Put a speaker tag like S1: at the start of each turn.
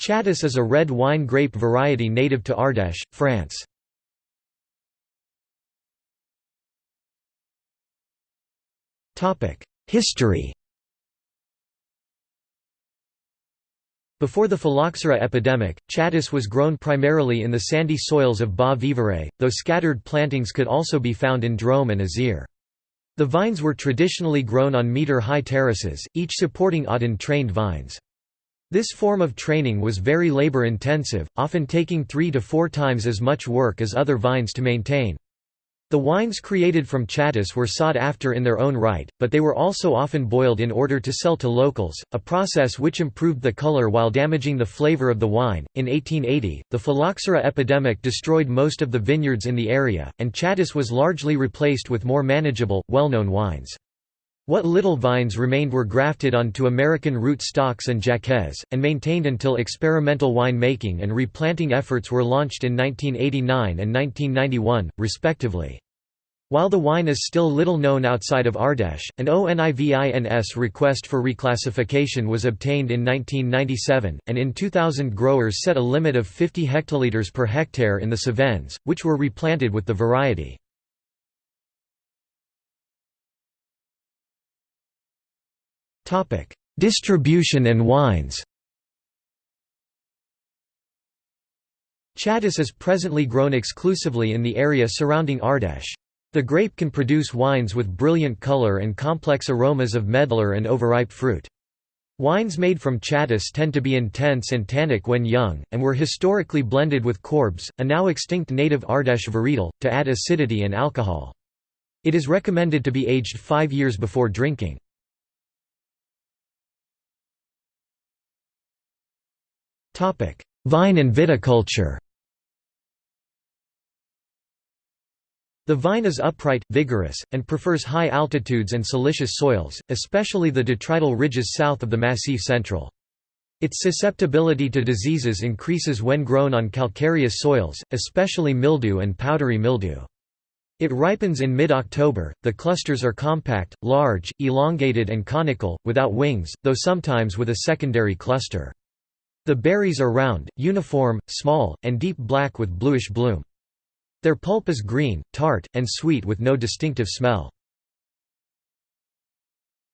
S1: Chatus is a red wine grape variety native to Ardèche, France. History Before the phylloxera epidemic, Chatus was grown primarily in the sandy soils of Bas Vivarais, though scattered plantings could also be found in Drôme and Isère. The vines were traditionally grown on metre-high terraces, each supporting hautain-trained vines. This form of training was very labor-intensive, often taking three to four times as much work as other vines to maintain. The wines created from Chatus were sought after in their own right, but they were also often boiled in order to sell to locals, a process which improved the color while damaging the flavor of the wine. In 1880, the phylloxera epidemic destroyed most of the vineyards in the area, and Chatus was largely replaced with more manageable, well-known wines. What little vines remained were grafted onto American root stocks and Jacquez, and maintained until experimental wine making and replanting efforts were launched in 1989 and 1991, respectively. While the wine is still little known outside of Ardèche, an ONIVINS request for reclassification was obtained in 1997, and in 2000 growers set a limit of 50 hectoliters per hectare in the Cevennes, which were replanted with the variety. Distribution and wines Chatus is presently grown exclusively in the area surrounding Ardèche. The grape can produce wines with brilliant color and complex aromas of medlar and overripe fruit. Wines made from Chatus tend to be intense and tannic when young, and were historically blended with Corbs, a now extinct native Ardèche varietal, to add acidity and alcohol. It is recommended to be aged five years before drinking. Vine and viticulture The vine is upright, vigorous, and prefers high altitudes and siliceous soils, especially the detrital ridges south of the Massif Central. Its susceptibility to diseases increases when grown on calcareous soils, especially mildew and powdery mildew. It ripens in mid-October, the clusters are compact, large, elongated and conical, without wings, though sometimes with a secondary cluster. The berries are round, uniform, small, and deep black with bluish bloom. Their pulp is green, tart, and sweet with no distinctive smell.